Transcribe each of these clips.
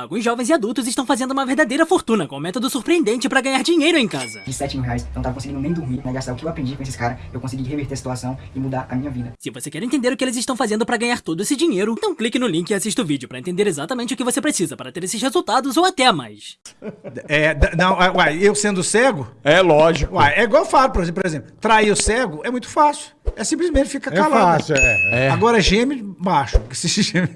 Alguns jovens e adultos estão fazendo uma verdadeira fortuna com um método surpreendente para ganhar dinheiro em casa. De 7 mil reais, eu não tava conseguindo nem dormir, né? Gastar o que eu aprendi com esses caras, eu consegui reverter a situação e mudar a minha vida. Se você quer entender o que eles estão fazendo para ganhar todo esse dinheiro, então clique no link e assista o vídeo para entender exatamente o que você precisa para ter esses resultados ou até mais. É, não, é, uai, eu sendo cego, É lógico. uai, é igual eu falo, por exemplo, trair o cego é muito fácil. É simplesmente ficar É calado. fácil, é. É. Agora geme baixo. Se geme-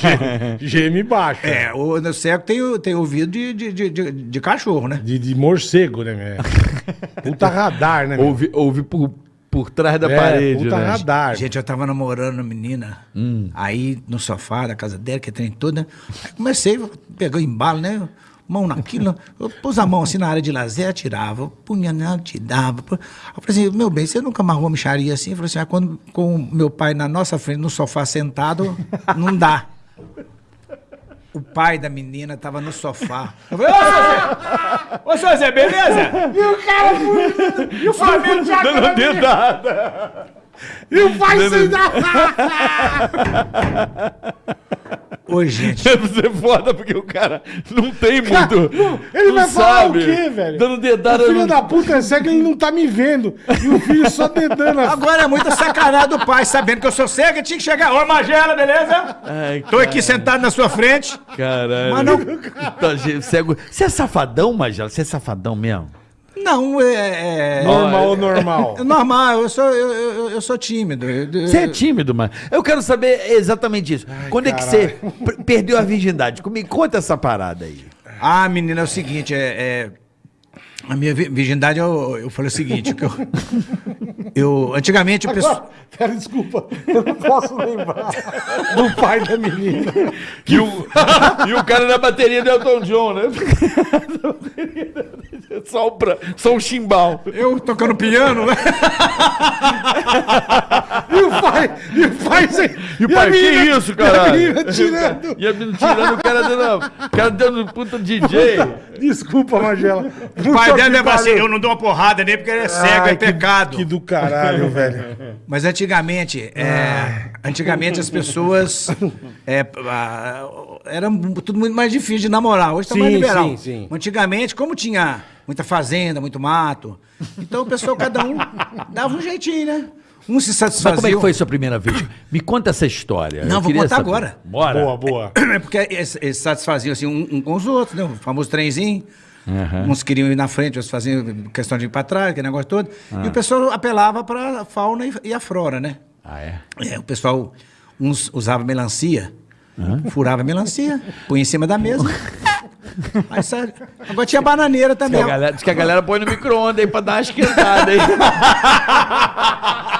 Geme baixo. É, o, o cego tem, o- tem ouvido de, de, de, de- de cachorro, né? De, de morcego, né, meu? Puta radar, né, meu? Ouve, ouve por, por trás da É, parede, puta né? radar. Gente, eu tava namorando uma menina, aí no sofá da casa dela, que tem toda. Aí comecei, pegou embalo, né? Mão naquilo, eu pus a mão assim na área de lazer, tirava, punha nela, tirava. pu- Eu falei assim, meu bem, você nunca amarrou uma micharia assim? Eu falei assim, ah, quando com o meu pai na nossa frente, no sofá sentado, não dá. O pai da menina tava no sofá. Eu falei, ô, seu Zé! Ô, seu Zé, beleza? E o cara... E o Flamengo já... Dando dedada. E o pai sem dar. Ô, gente... Deve ser foda porque o cara não tem muito. Ele não vai falar sabe. o quê, velho? Dando dedada O filho no- da puta é cego, ele não tá me vendo. E o filho só dedando a Agora é muita sacanagem do pai, sabendo que eu sou cego, eu tinha que chegar. Ô, Magela, beleza? Ai, Tô aqui sentado na sua frente. caralho. Mas não- Tá, cego. Você é safadão, Magela? Você é safadão mesmo? Não, é. é- normal ou normal. é normal, eu sou, eu, eu, eu sou tímido. Você é tímido, mano. Eu quero saber exatamente isso. Quando é que você per- perdeu a virgindade? Me conta essa parada aí. Ah, menina, é o seguinte, é. A minha vi- virgindade, eu, eu falei o seguinte, que eu. eu antigamente o pessoal. Agora, Cara, desculpa, eu não posso lembrar do pai da menina. E o, e o cara na bateria do Elton John, né? só, o pra, só um chimbal. Eu tocando piano, né? E o pai, e o pai E o pai, que isso, E a menina tirando. E a menina tirando o cara dando, o cara dando puta DJ. Desculpa, Magela. O pai dela leva assim, eu não dou uma porrada nele porque ele é cego, é pecado. Que do caralho, velho. Mas antigamente, é, antigamente as pessoas é, era tudo muito mais difícil de namorar. Hoje tá mais liberal. sim, sim. Antigamente, como tinha muita fazenda, muito mato, então o pessoal, cada um dava um jeitinho, né? Um se Mas satisfazia. como é que foi a sua primeira vez? Me conta essa história. Não, Eu vou contar saber. agora. Bora. Boa, boa. É porque eles, eles se satisfaziam assim, um, um com os outros, né? O famoso trenzinho. Uns queriam ir na frente, outros faziam questão de ir para trás, aquele negócio todo. E o pessoal apelava para a fauna e, e a flora, né? Ah, é? É, o pessoal, uns usava melancia, furava a melancia, põe em cima da mesa. Aí sai. Agora tinha bananeira Diz também. que, a galera, diz que a galera põe no micro-ondas aí pra dar uma esquentada aí.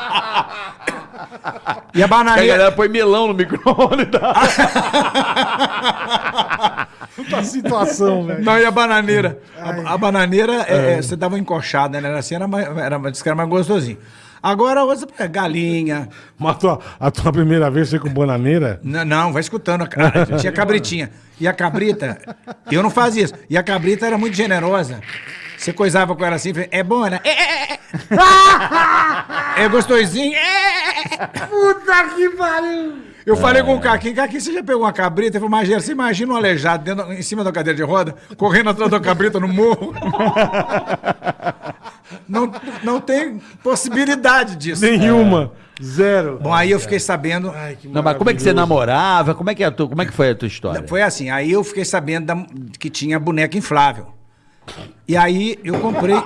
E a Que a bananeira. galera põe melão no micro-ondas. Puta situação, velho. Não, e a bananeira? A, a bananeira, é, é, você dava uma encoxada, né? Assim, era mais, era, que era mais gostosinho. Agora, a outra é galinha. Mas a tua, a tua primeira vez foi com bananeira? Não, não, vai escutando. Tinha cabritinha. E a cabrita, eu não fazia isso. E a cabrita era muito generosa. Você coisava com ela assim, falei, é bom, né? É, é, é. É gostosinho. É. Puta que pariu! Eu falei com o Caquinho, Caquinho, você já pegou uma cabrita? Ele falou, Magera, você imagina um aleijado dentro, em cima da cadeira de roda, correndo atrás da cabrita no morro? Não, não tem possibilidade disso. Nenhuma. Zero. Bom, aí eu fiquei sabendo. Ai, que Não, mas como é que você namorava? Como é que, é a tua, como é que foi a tua história? Foi assim, aí eu fiquei sabendo da- que tinha boneca inflável. E aí eu comprei.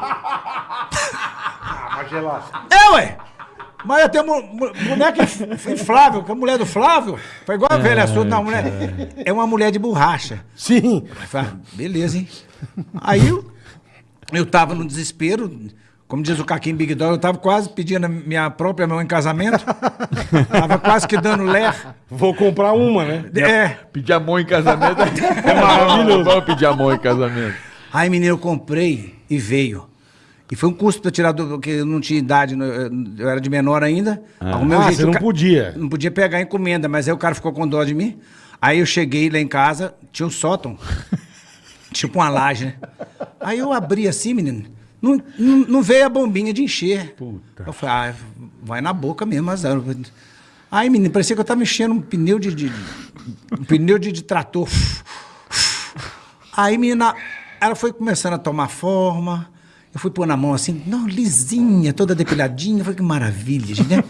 É, ué! Mas eu tenho boneca inf- inflável, que é a mulher do Flávio. Foi igual a velha sua, não, mulher. É uma mulher de borracha. Sim. Aí falei, ah, beleza, hein? Aí eu, eu tava no desespero, como diz o Caquinho Big Dog, eu tava quase pedindo a minha própria mão em casamento. tava quase que dando lé. Vou comprar uma, né? É. Pedir amor em casamento é maravilhoso. Vamos pedir amor em casamento. Aí, menino, eu comprei e veio. E foi um custo pra tirar, do, porque eu não tinha idade, eu era de menor ainda. Arrumei um Ah, jeito você não ca- podia. Não podia pegar encomenda, mas aí o cara ficou com dó de mim. Aí eu cheguei lá em casa, tinha um sótão, tipo uma laje, né? Aí eu abri assim, menino, não, não, não veio a bombinha de encher. Puta. Eu falei, ah, vai na boca mesmo, azar. Aí, menino, parecia que eu tava mexendo um pneu de, de- um pneu de, de trator. Aí, menina, ela foi começando a tomar forma. Eu fui pôr na mão assim, não, lisinha, toda depiladinha. Eu falei, que maravilha, gente, né?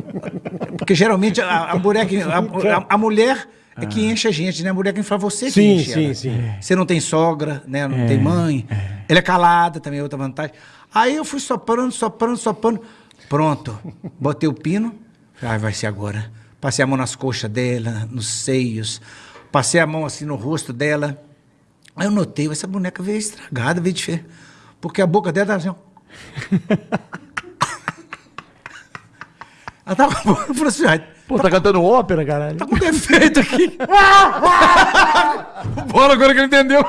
Porque geralmente a, a mulher, que, a, a- a mulher é que enche a gente, né? A mulher que fala você que Sim, enche sim, ela. sim. Você não tem sogra, né? Não tem mãe. Ela é calada, também é outra vantagem. Aí eu fui soprando, soprando, soprando. Pronto. Botei o pino. Falei, ah, vai ser agora. Passei a mão nas coxas dela, nos seios. Passei a mão assim no rosto dela. Aí eu notei, essa boneca veio estragada, veio diferente. Porque a boca dela tava assim. ó. Ela tava com a boca, eu falei assim, "Ai, Pô, tá cantando ópera, caralho? tá com defeito aqui. Bora agora que ele entendeu.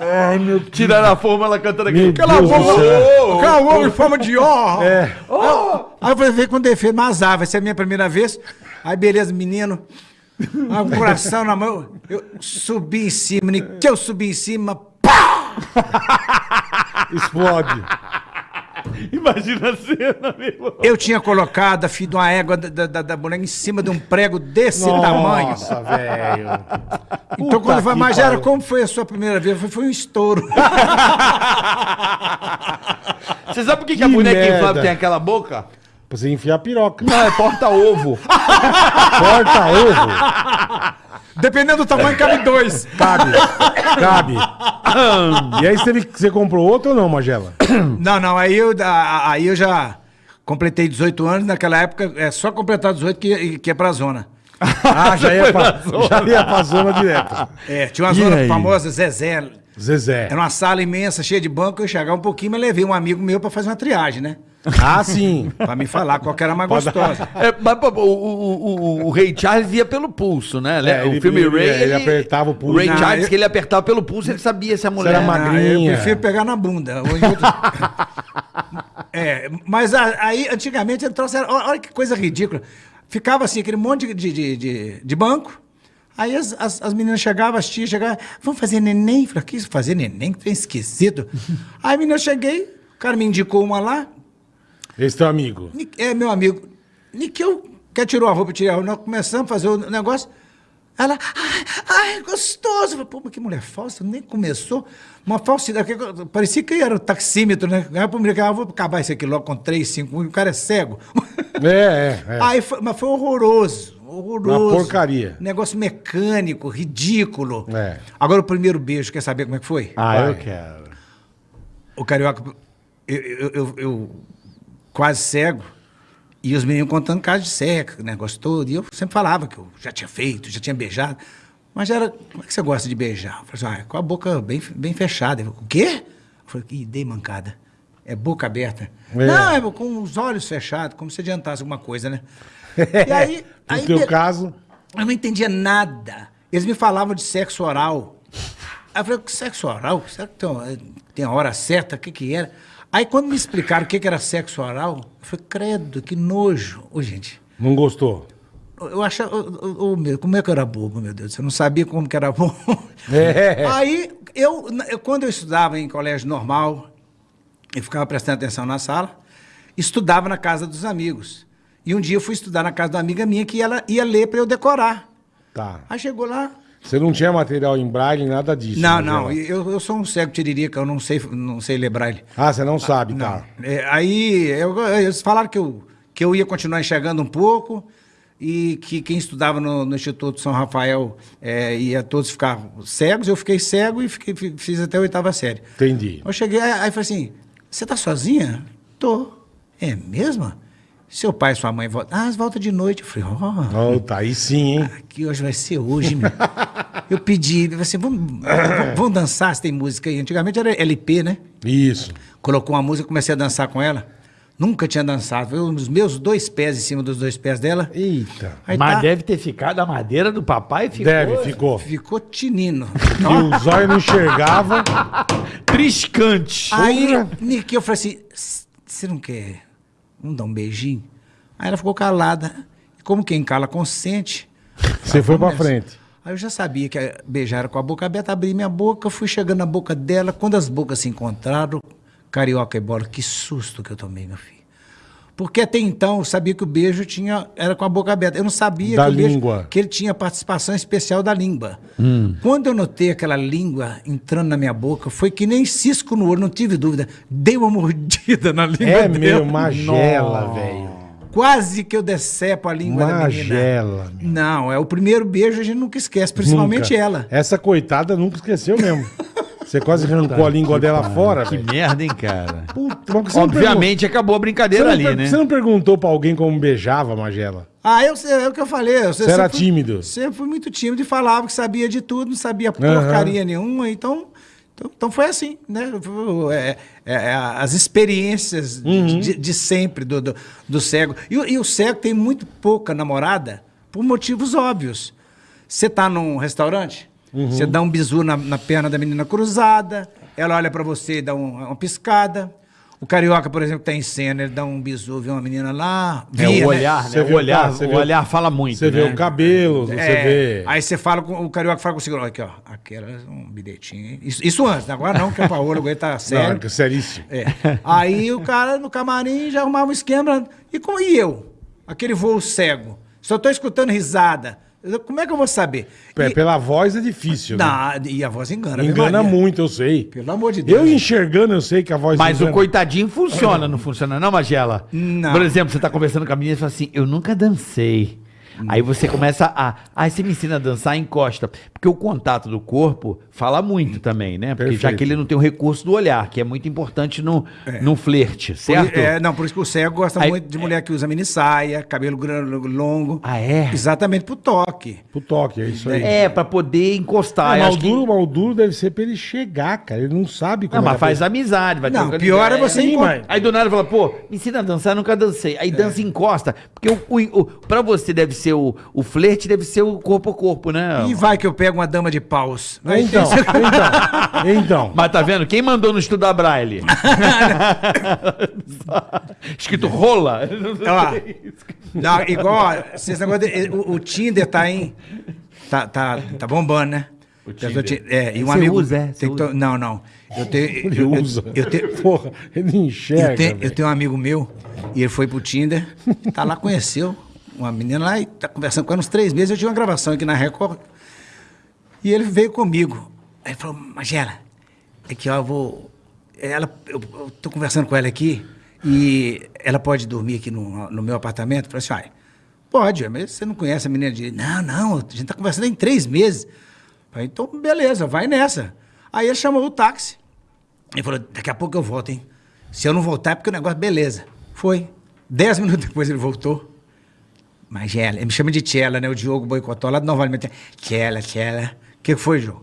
Ai, meu Deus. Tiraram a forma, ela cantando aqui. Meu Cala a Deus do boca, céu. cala a boca em forma de ó. É. Aí eu falei, veio com defeito, mas azar, vai ser a minha primeira vez. Aí beleza, menino. Aí, o coração na mão. Eu subi em cima, nem que eu subi em cima, pá! Explode. Imagina a cena, meu irmão. Eu tinha colocado a fio de uma égua da, da, da boneca em cima de um prego desse tamanho. Nossa, velho. Então, quando foi, mas era como foi a sua primeira vez? Foi, foi um estouro. Você sabe por que, que a Que boneca merda. inflável tem aquela boca? Pra você enfiar a piroca. Não, é porta-ovo. Corta ovo. Dependendo do tamanho, cabe dois. Cabe. Cabe. E aí você, teve, você comprou outro ou não, Magela? Não, não, aí eu, a- aí eu já completei 18 anos. Naquela época, é só completar 18 que, que ia pra zona. Ah, já ia, pra, já ia pra zona direto. É, tinha uma E zona aí? famosa, Zezé. Zezé. Era uma sala imensa, cheia de banco. Eu chegava um pouquinho, mas levei um amigo meu pra fazer uma triagem, né? Ah, sim. Pra me falar qual que era mais gostosa. É, mas pô, o, o, o, o Ray Charles ia pelo pulso, né? É, o ele- filme ele- Ray. ele apertava o pulso. Ray Não, Charles, eu- que ele apertava pelo pulso, ele sabia se a mulher. era. Ah, eu Magrinha. prefiro pegar na bunda. Hoje eu- é, mas a- aí, antigamente, ele trouxe. Olha, olha que coisa ridícula. Ficava assim, aquele monte de, de, de, de banco. Aí as, as, as meninas chegavam, as tias chegavam, vamos fazer neném? Eu falei, que isso, fazer neném? Que trem esquisito. Aí, menina, eu cheguei, o cara me indicou uma lá, Esse teu amigo. É, meu amigo, Niquel, quer tirou a roupa, eu tirei a roupa, nós começamos a fazer o negócio. Ela, ai, ai, gostoso. Eu falei, Pô, mas que mulher falsa, nem começou. Uma falsidade, parecia que era o taxímetro, né? Aí menino, ah, vou acabar isso aqui logo com três, cinco, o cara é cego. É, é. é. Aí foi, mas foi horroroso, horroroso. Uma porcaria. Negócio mecânico, ridículo. É. Agora o primeiro beijo, quer saber como é que foi? Ah, eu Vai. quero. O carioca, eu, eu, eu- eu quase cego, e os meninos contando casos de cego, negócio todo. E eu sempre falava que eu já tinha feito, já tinha beijado. Mas era, como é que você gosta de beijar? Eu falei assim, ah, com a boca bem, bem fechada. Ele falou, o quê? Eu falei, ih, dei mancada. É boca aberta. É. Não, é com os olhos fechados, como se adiantasse alguma coisa, né? E aí, No aí teu be- caso, eu não entendia nada. Eles me falavam de sexo oral. Aí eu falei, sexo oral? Será que tem, tem a hora certa? O que que era? Aí quando me explicaram o que que era sexo oral, eu falei, credo, que nojo. Ô, gente, não gostou. eu achava, ô, meu, como é que eu era bobo, meu Deus? Você não sabia como que era bom. É. Aí, eu, eu- quando eu estudava em colégio normal, eu ficava prestando atenção na sala, estudava na casa dos amigos. E um dia eu fui estudar na casa de uma amiga minha que ela ia ler para eu decorar. Tá. Aí chegou lá. Você não tinha material em braille, nada disso. não, né, não, eu, eu sou um cego tiririca, eu não sei, não sei ler braille. Ah, você não sabe, Não. tá. É, aí eu- eles falaram que eu, que eu ia continuar enxergando um pouco e que quem estudava no, no Instituto São Rafael é, ia todos ficar cegos. Eu fiquei cego e fiquei- fi- fiz até a oitava série. Entendi. Eu cheguei, aí, aí falei assim: você tá sozinha? Tô. É mesmo? Seu pai e sua mãe voltam. Ah, eles voltam de noite. Eu falei: ó. Oh, tá aí sim, hein? Aqui hoje vai ser hoje, meu. Eu pedi, ele assim, vamos, vamos- dançar se tem música aí. Antigamente era LP, né? Isso. Colocou uma música, comecei a dançar com ela. Nunca tinha dançado. Eu, os meus dois pés em cima dos dois pés dela. Eita. Aí Mas tá, deve ter ficado a madeira do papai ficou. Deve, ficou. ficou tinino. E o zóio não enxergava. Triscante. Aí, Nick, eu falei assim, "S- você não quer, vamos dar um beijinho? Aí ela ficou calada. E como quem cala consente, Você foi nessa. frente. Aí eu já sabia que beijar era com a boca aberta, abri minha boca, fui chegando na boca dela. Quando as bocas se encontraram, carioca e bola, que susto que eu tomei, meu filho. Porque até então eu sabia que o beijo tinha, era com a boca aberta. Eu não sabia Da que, o beijo- língua. que ele tinha participação especial da língua. Hum. Quando eu notei aquela língua entrando na minha boca, foi que nem cisco no olho, não tive dúvida. Dei uma mordida na língua É dele. meu, magela, velho. Quase que eu decepo a língua da menina. Magela. meu. Não, é o primeiro beijo a gente nunca esquece, principalmente Nunca. ela. Essa coitada nunca esqueceu mesmo. Você quase arrancou a língua dela fora, Que velho. merda, hein, cara? Puta, mas você não Obviamente acabou a pergun- brincadeira ali, per- né? Você não perguntou pra alguém como beijava, Magela? Ah, eu sei, é o que eu falei. Eu Você era fui- tímido? Sempre fui muito tímido e falava que sabia de tudo, não sabia porcaria nenhuma, então, então, então foi assim, né? É, é, é, as experiências Uhum. de, de sempre do, do, do cego. E, o- e o cego tem muito pouca namorada por motivos óbvios. Você tá num restaurante, Uhum. você dá um bisu na, na perna da menina cruzada, ela olha pra você e dá um- uma piscada. O carioca, por exemplo, tá em cena, ele dá um bisu, vê uma menina lá. É via, o né? olhar, Você né? vê O o olhar, você o vê o- olhar fala muito, Você né? vê o cabelo, você É, vê. Aí você fala com o carioca fala com o segurança, aqui, ó. Aquela um bilhetinho. hein? Isso, isso antes, né? agora não, que a Paola agora tá sério. Não, seríssimo. É. Aí o cara no camarim já arrumava um esquema. E, como, e eu? Aquele voo cego. Só tô escutando risada. Como é que eu vou saber? É, E, Pela voz é difícil, né? E a voz engana. Engana Maria. muito, eu sei. Pelo amor de Deus. Eu enxergando, eu sei que a voz Mas o engana. coitadinho funciona, não funciona não, Magela? Não. Por exemplo, você tá conversando com a menina e fala assim, eu nunca dancei. Aí você começa a. Ah, você me ensina a dançar, encosta. Porque o contato do corpo fala muito também, né? Porque já Perfeito. que ele não tem o recurso do olhar, que é muito importante no, no flerte, Por- certo? É, não, por isso que o cego gosta Aí- muito de mulher que usa mini saia, cabelo grande, longo. Ah, é? Exatamente pro toque. Pro toque, é isso aí. É, pra poder encostar. Acho o que- duro, o duro deve ser pra ele chegar, cara. Ele não sabe como Não, é mas que a faz amizade, vai Não, pior é você Sim, mas- Aí do nada fala, pô, me ensina a dançar, eu nunca dancei. Aí dança e encosta. Porque o, o, o, pra você deve ser o, o flerte, deve ser o corpo a corpo, né? E vai que eu pego uma dama de paus. Então, então, então. Mas tá vendo? Quem mandou não estudar braille? Escrito rola. Ó, não, igual, de- o, o Tinder tá em. Tá, tá, tá bombando, né? O Tinder. É, e um Você amigo. usa, é? Você que to- usa? Não, não. Eu tenho. Ele Eu, eu, usa. eu tenho. Porra, ele enxerga. Eu tenho, eu tenho um amigo meu, e ele foi pro Tinder, tá lá, conheceu uma menina lá e tá conversando com ela uns três meses. Eu tinha uma gravação aqui na Record. E ele veio comigo. Aí ele falou, Magela, aqui ó, eu vou. Ela, eu, eu tô conversando com ela aqui e ela pode dormir aqui no, no meu apartamento? Eu falei assim, pode, mas você não conhece a menina de. Não, não, a gente tá conversando em três meses. Falei, então, beleza, vai nessa. Aí ele chamou o táxi. Ele falou, daqui a pouco eu volto, hein? Se eu não voltar é porque o negócio, beleza. Foi. Dez minutos depois ele voltou. Magela, ele me chama de Tchela, né? O Diogo boicotou lá novamente. Tchela, Tchela. O que foi, João?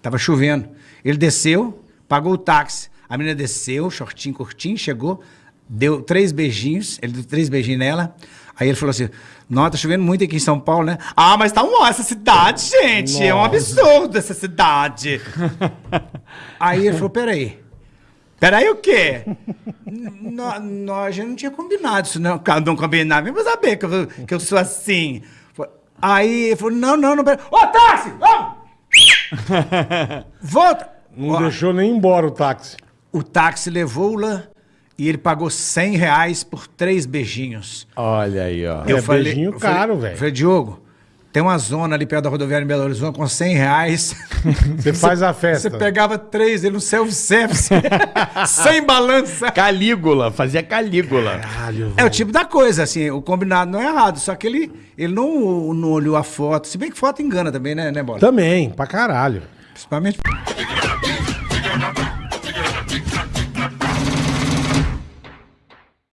Tava chovendo. Ele desceu, pagou o táxi. A menina desceu, shortinho, curtinho, chegou, deu três beijinhos, ele deu três beijinhos nela. Aí ele falou assim: Nossa, tá chovendo muito aqui em São Paulo, né? Ah, mas tá um ó, essa cidade, gente. É um absurdo essa cidade. Aí ele falou: Peraí. Peraí o quê? Nó- Nós, a gente não tinha combinado isso, não. Cara, Não combinava, mas saber que eu, que eu sou assim. Aí ele falou: Não, não, não. pera- Ô, táxi! Vamos! Volta! Não Ó, deixou nem embora o táxi. o táxi levou-la e ele pagou 100 reais por três beijinhos. Olha aí, ó. É beijinho eu falei- caro, velho. Falei, Diogo, tem uma zona ali perto da rodoviária em Belo Horizonte com 100 reais. Você faz a festa. Você pegava três, ele no self-service, sem balança. Calígula, fazia calígula. Caralho, É o tipo da coisa, assim, o combinado não é errado, só que ele, ele não, não olhou a foto, se bem que foto engana também, né, né Bola? Também, pra caralho. Principalmente